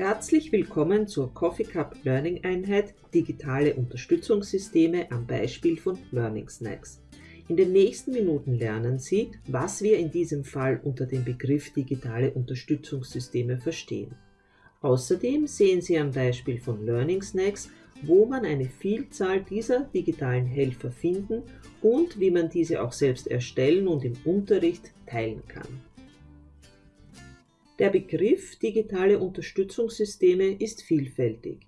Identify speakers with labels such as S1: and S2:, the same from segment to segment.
S1: Herzlich willkommen zur Coffee Cup Learning Einheit Digitale Unterstützungssysteme am Beispiel von Learning Snacks. In den nächsten Minuten lernen Sie, was wir in diesem Fall unter dem Begriff digitale Unterstützungssysteme verstehen. Außerdem sehen Sie am Beispiel von Learning Snacks, wo man eine Vielzahl dieser digitalen Helfer finden und wie man diese auch selbst erstellen und im Unterricht teilen kann. Der Begriff digitale Unterstützungssysteme ist vielfältig.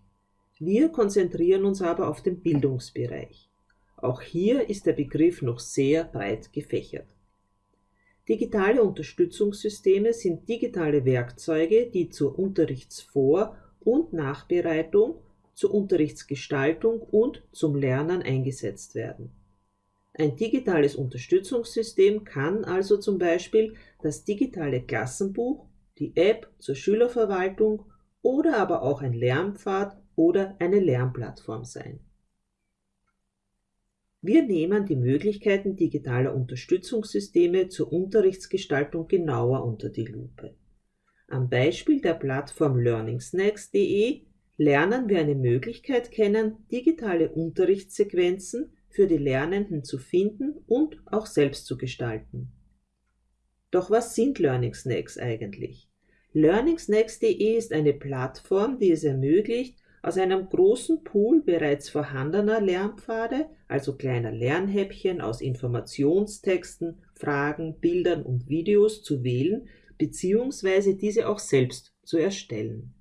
S1: Wir konzentrieren uns aber auf den Bildungsbereich. Auch hier ist der Begriff noch sehr breit gefächert. Digitale Unterstützungssysteme sind digitale Werkzeuge, die zur Unterrichtsvor- und Nachbereitung, zur Unterrichtsgestaltung und zum Lernen eingesetzt werden. Ein digitales Unterstützungssystem kann also zum Beispiel das digitale Klassenbuch die App zur Schülerverwaltung oder aber auch ein Lernpfad oder eine Lernplattform sein. Wir nehmen die Möglichkeiten digitaler Unterstützungssysteme zur Unterrichtsgestaltung genauer unter die Lupe. Am Beispiel der Plattform learningsnacks.de lernen wir eine Möglichkeit kennen, digitale Unterrichtssequenzen für die Lernenden zu finden und auch selbst zu gestalten. Doch was sind Learning Snacks eigentlich? LearningsNext.de ist eine Plattform, die es ermöglicht, aus einem großen Pool bereits vorhandener Lernpfade, also kleiner Lernhäppchen aus Informationstexten, Fragen, Bildern und Videos zu wählen bzw. diese auch selbst zu erstellen.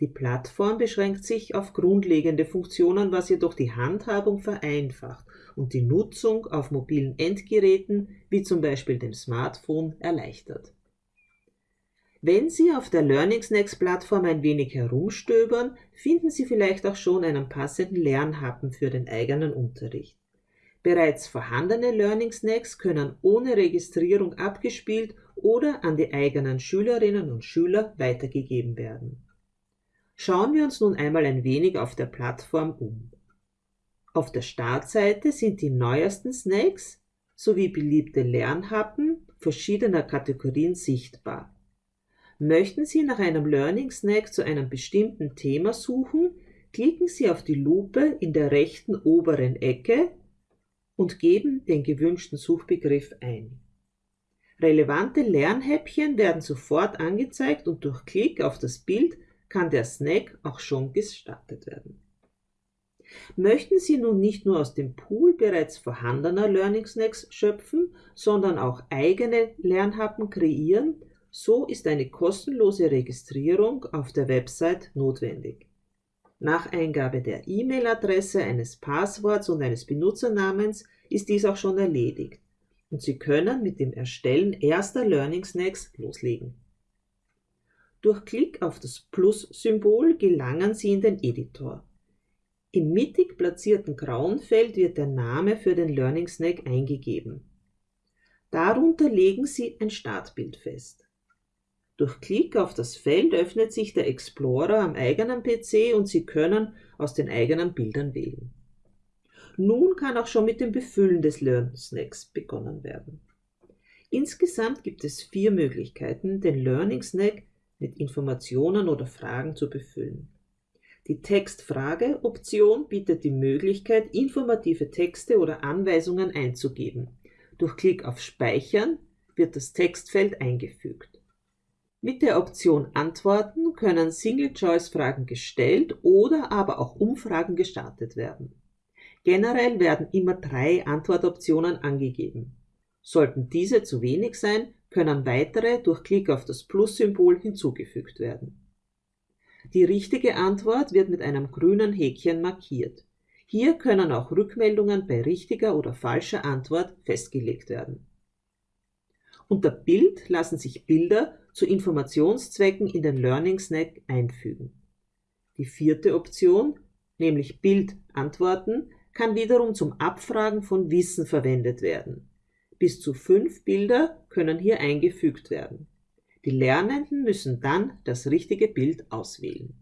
S1: Die Plattform beschränkt sich auf grundlegende Funktionen, was jedoch die Handhabung vereinfacht und die Nutzung auf mobilen Endgeräten wie zum Beispiel dem Smartphone erleichtert. Wenn Sie auf der LearningsNext-Plattform ein wenig herumstöbern, finden Sie vielleicht auch schon einen passenden Lernhappen für den eigenen Unterricht. Bereits vorhandene LearningsNext können ohne Registrierung abgespielt oder an die eigenen Schülerinnen und Schüler weitergegeben werden. Schauen wir uns nun einmal ein wenig auf der Plattform um. Auf der Startseite sind die neuesten Snacks sowie beliebte Lernhappen verschiedener Kategorien sichtbar. Möchten Sie nach einem Learning Snack zu einem bestimmten Thema suchen, klicken Sie auf die Lupe in der rechten oberen Ecke und geben den gewünschten Suchbegriff ein. Relevante Lernhäppchen werden sofort angezeigt und durch Klick auf das Bild kann der Snack auch schon gestartet werden. Möchten Sie nun nicht nur aus dem Pool bereits vorhandener Learning Snacks schöpfen, sondern auch eigene Lernhappen kreieren, so ist eine kostenlose Registrierung auf der Website notwendig. Nach Eingabe der E-Mail-Adresse, eines Passworts und eines Benutzernamens ist dies auch schon erledigt und Sie können mit dem Erstellen erster Learning Snacks loslegen. Durch Klick auf das Plus-Symbol gelangen Sie in den Editor. Im mittig platzierten grauen Feld wird der Name für den Learning Snack eingegeben. Darunter legen Sie ein Startbild fest. Durch Klick auf das Feld öffnet sich der Explorer am eigenen PC und Sie können aus den eigenen Bildern wählen. Nun kann auch schon mit dem Befüllen des Learn Snacks begonnen werden. Insgesamt gibt es vier Möglichkeiten, den Learning Snack mit Informationen oder Fragen zu befüllen. Die Textfrage-Option bietet die Möglichkeit, informative Texte oder Anweisungen einzugeben. Durch Klick auf Speichern wird das Textfeld eingefügt. Mit der Option Antworten können Single-Choice-Fragen gestellt oder aber auch Umfragen gestartet werden. Generell werden immer drei Antwortoptionen angegeben. Sollten diese zu wenig sein, können weitere durch Klick auf das Plus-Symbol hinzugefügt werden. Die richtige Antwort wird mit einem grünen Häkchen markiert. Hier können auch Rückmeldungen bei richtiger oder falscher Antwort festgelegt werden. Unter Bild lassen sich Bilder zu Informationszwecken in den Learning Snack einfügen. Die vierte Option, nämlich Bild antworten, kann wiederum zum Abfragen von Wissen verwendet werden. Bis zu fünf Bilder können hier eingefügt werden. Die Lernenden müssen dann das richtige Bild auswählen.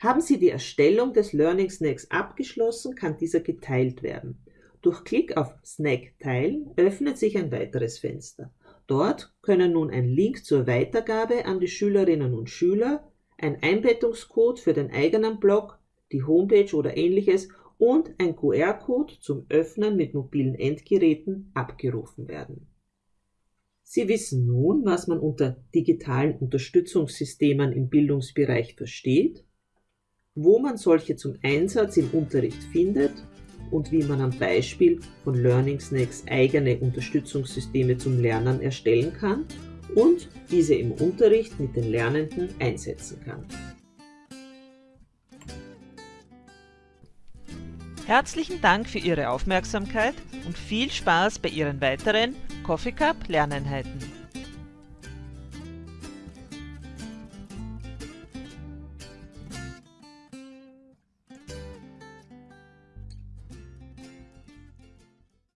S1: Haben Sie die Erstellung des Learning Snacks abgeschlossen, kann dieser geteilt werden. Durch Klick auf Snack teilen öffnet sich ein weiteres Fenster. Dort können nun ein Link zur Weitergabe an die Schülerinnen und Schüler, ein Einbettungscode für den eigenen Blog, die Homepage oder ähnliches und ein QR-Code zum Öffnen mit mobilen Endgeräten abgerufen werden. Sie wissen nun, was man unter digitalen Unterstützungssystemen im Bildungsbereich versteht, wo man solche zum Einsatz im Unterricht findet und wie man am Beispiel von Learning Snacks eigene Unterstützungssysteme zum Lernen erstellen kann und diese im Unterricht mit den Lernenden einsetzen kann.
S2: Herzlichen Dank für Ihre Aufmerksamkeit und viel Spaß bei Ihren weiteren Coffee Cup Lerneinheiten.